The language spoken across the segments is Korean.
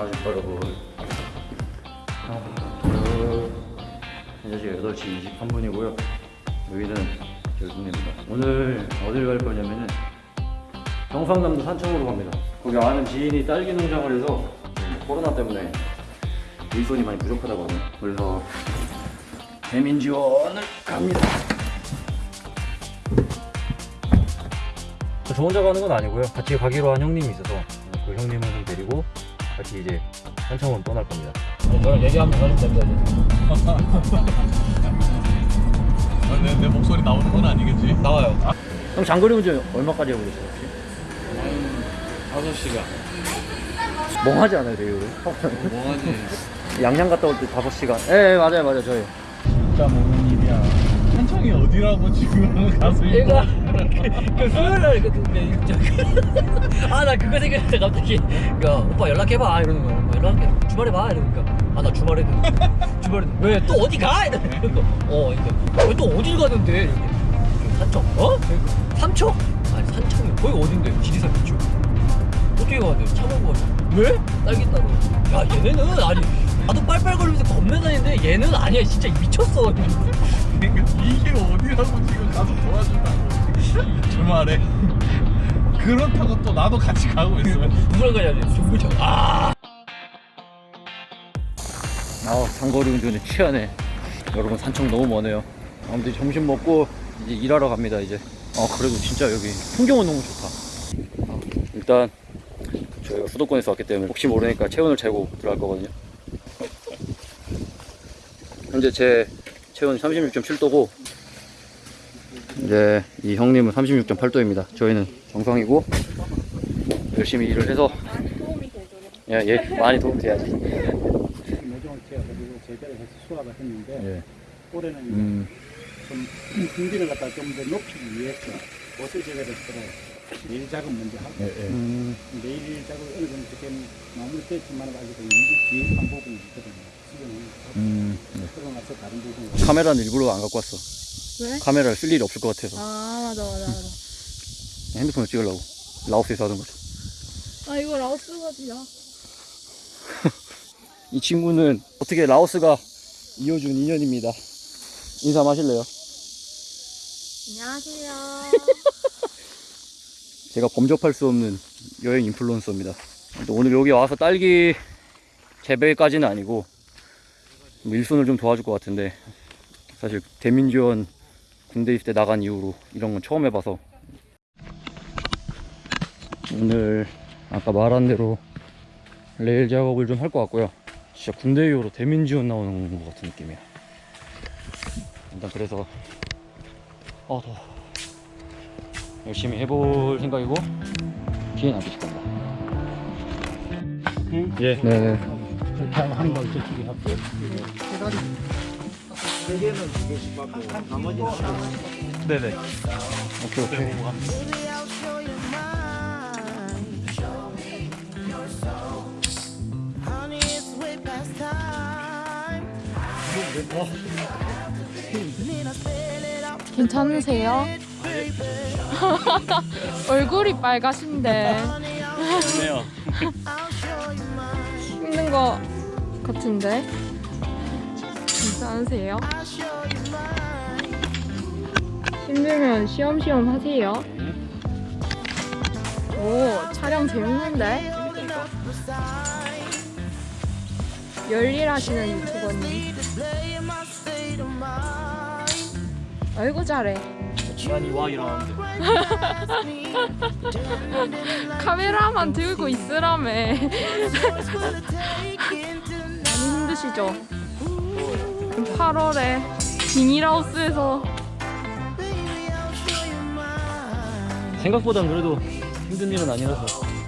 안녕하십니까 여러분. 어, 현재 지금 8시 23분이고요. 여기는 결승입니다. 오늘 어딜 갈 거냐면은 경상남도 산청으로 갑니다. 거기 아는 지인이 딸기 농장을 해서 코로나 때문에 일손이 많이 부족하다고 하네요. 그래서 대민 지원을 갑니다. 저 혼자 가는 건 아니고요. 같이 가기로 한 형님이 있어서 그 형님을 좀 데리고 같이 이제 산청으로 떠날 겁니다. 저랑 얘기하면 가면 됩니다 아, 내, 내 목소리 나오는 건 아니겠지? 나와요. 형 장거리 운전 얼마까지 계세요 혹시? 5시간. 멍하지 않아요 되게 오래? 뭐하지? 양양 갔다 올 때 5시간. 예 예, 맞아요 맞아요 저희. 진짜 모르는 일이야. 한청이 어디라고 지금 가서 얘가 그 수요일날 그 아나 그거 생각했다 갑자기 야 오빠 연락해봐. 이러는 거야. 뭐 연락해 주말에 봐. 이러니까. 아 나 주말에 주말에 왜 또 어디 가? 이러니까 어 그러니까 왜또 어딜 가는데? 산청 어? 그러니까 삼청 아니 산청이 거기 어딘데? 지리산 비추 어떻게 가는데 차 몰고 가지 왜? 딸기 따로 야 얘네는 아니 나도 빨빨거리면서 겁내 다니는데 얘는 아니야. 진짜 미쳤어. 그러니까 이게 어디라고 지금 가서 도와준다고 주말에. 그렇다고 또 나도 같이 가고 있으면. 누구랑 가냐 돼? 종구청. 아! 아 장거리 운전에 취하네 여러분 산청 너무 머네요. 아무튼 점심 먹고 이제 일하러 갑니다 이제. 아 그래도 진짜 여기 풍경은 너무 좋다. 아, 일단 저희가 수도권에서 왔기 때문에 혹시 모르니까 체온을 재고 들어갈 거거든요. 현재 제 체온 36.7도고 이제 이 형님은 36.8도입니다 저희는 정상이고 열심히 일을 해서 예, 예 많이 도움이 돼야지 모종을 지어가지고 재배를 해서 수확을 했는데 예. 올해는 음. 좀 품질을 갖다 좀 더 높이기 위해서 옷을 재배를 서로 내일 작업 먼저 하고 예, 예. 음. 내일 작업 어느 정도 지금 마무리 됐지만 아직도 일부 비행한 부분이 있거든요. 수정을 음, 나서 다른 부분 카메라는 일부러 안 갖고 왔어. 왜? 카메라를 쓸 일이 없을 것 같아서 아 맞아 맞아 맞아 핸드폰을 찍으려고 라오스에서 하던 거죠. 아 이거 라오스 가 지야 이 친구는 어떻게 라오스가 이어준 인연입니다. 인사 마실래요? 안녕하세요 제가 범접할 수 없는 여행 인플루언서입니다. 또 오늘 여기 와서 딸기 재배까지는 아니고 일손을 좀 도와줄 것 같은데 사실 대민지원 군대 입대 나간 이후로 이런 건 처음 해봐서 오늘 아까 말한 대로 레일 작업을 좀 할 것 같고요. 진짜 군대 이후로 대민지원 나오는 것 같은 느낌이야. 일단 그래서 아 더워. 열심히 해볼 생각이고 안 계실 겁니다. 예. 네. 이렇게 한번 저쪽에 네네. 오케이 오케이. 괜찮으세요? 얼굴이 빨가신데. 힘든 거 같은데 괜찮으세요? 힘들면 쉬엄쉬엄 하세요. 오 촬영 재밌는데? 열일하시는 유튜버님. 아이고 잘해. 와 카메라만 들고 있으라며. 많이 힘드시죠? 8월에 비닐하우스에서 생각보다 그래도 힘든 일은 아니라서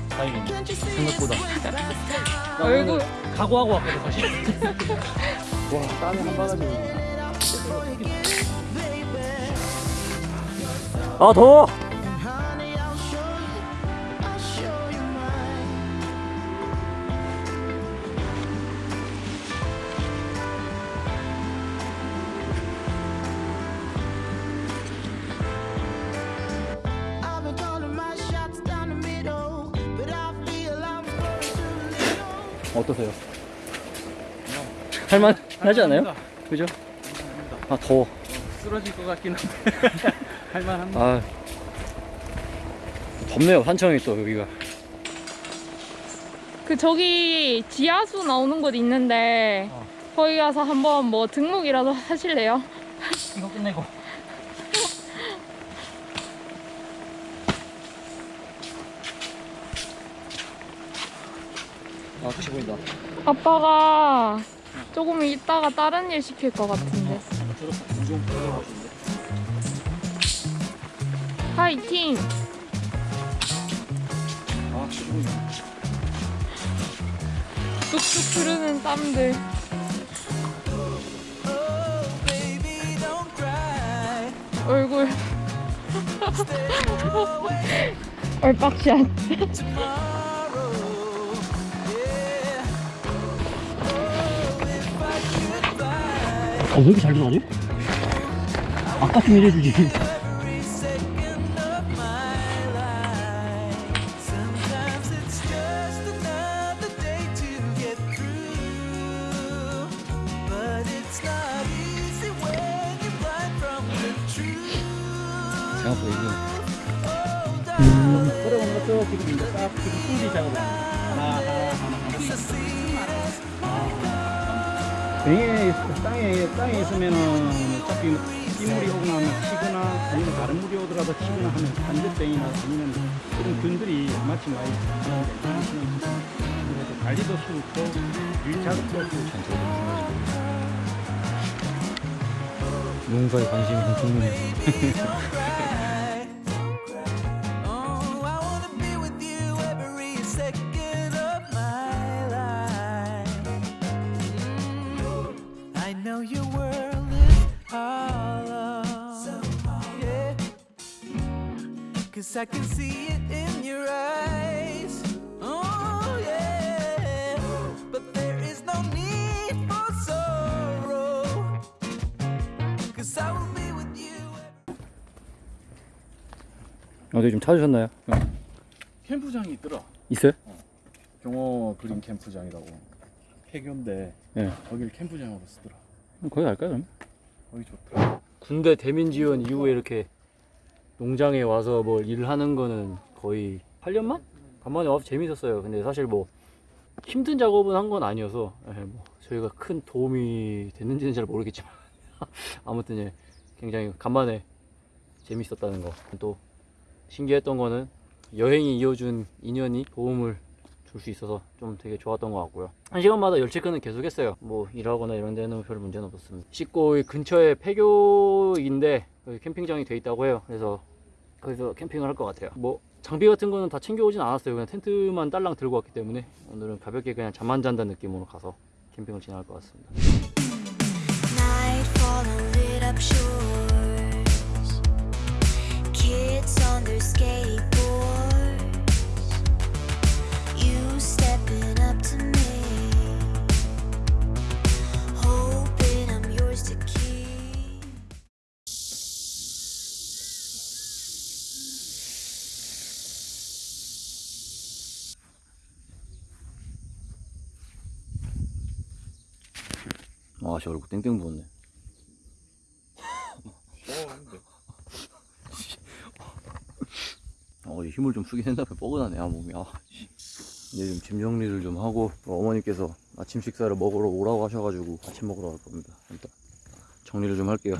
다행이네. 생각보다. 얼굴 각오하고 왔거든 사실. 와 땀이 한 바가지. 아 더워. 어떠세요? 할만 하지 않아요? 그죠? 아 더워. 쓰러질 것 같긴 한데 할만합니다. 아 덥네요 산청이 또 여기가. 그 저기 지하수 나오는 곳 있는데 어. 거기 가서 한번 뭐 등록이라도 하실래요? 이거 끝내고. 아 끝이 보인다. 아빠가 조금 있다가 다른 일 시킬 것 같은데. 파이팅! 아 끝이 보인다. 뚝뚝 흐르는 땀들. 얼굴. 얼빡샷. 어, 왜 이렇게 잘 들어가지? 아까 좀 이래주지. 생각보다 이거. 걸어오는 것도 지금 이제 싹 지금 풀기 작업을 하나, 하나, 하나. 병에 있- 땅에 땅에 있으면은 어차피 빗물이 오거나 하면 튀거나 아니면 다른 물이 오더라도 튀거나 하면 반대병이나 아니면 그런 균들이 마침 많이 그래서 관리도 쉽고 일 작업도 쉽고 농사에 관심이 엄청 많네. Oh, Cause I can see it in your eyes. Oh, yeah. But there is no need for sorrow. Cause I will be with you. 어디 좀 찾으셨나요? 캠프장이 있더라. 있어요? 경호 그린 캠프장이라고. 폐교인데 예. 거길 캠프장으로 쓰더라. 거기 갈까요 그럼? 거기 좋더라. 군대 대민 지원 이후에 이렇게 농장에 와서 뭐 일을 하는 거는 거의 8년만? 간만에 와서 재밌었어요. 근데 사실 뭐 힘든 작업은 한 건 아니어서 예, 뭐 저희가 큰 도움이 됐는지는 잘 모르겠지만 아무튼 예, 굉장히 간만에 재밌었다는 거. 또 신기했던 거는 여행이 이어준 인연이 도움을 줄 수 있어서 좀 되게 좋았던 것 같고요. 한 시간마다 열 체크는 계속 했어요. 뭐 일하거나 이런 데는 별 문제는 없었습니다. 씻고 이 근처에 폐교인데 거기 캠핑장이 돼 있다고 해요. 그래서 거기서 캠핑을 할 것 같아요. 뭐 장비 같은 거는 다 챙겨오진 않았어요. 그냥 텐트만 딸랑 들고 왔기 때문에 오늘은 가볍게 그냥 잠만 잔다는 느낌으로 가서 캠핑을 진행할 것 같습니다. 아, 저 얼굴 땡땡 부었네. 어, 힘을 좀 쓰긴 했나 봐. 뻐근하네, 아, 몸이. 아, 씨. 이제 좀 짐 정리를 좀 하고, 또 어머니께서 아침 식사를 먹으러 오라고 하셔가지고, 아침 먹으러 갈 겁니다. 일단, 정리를 좀 할게요.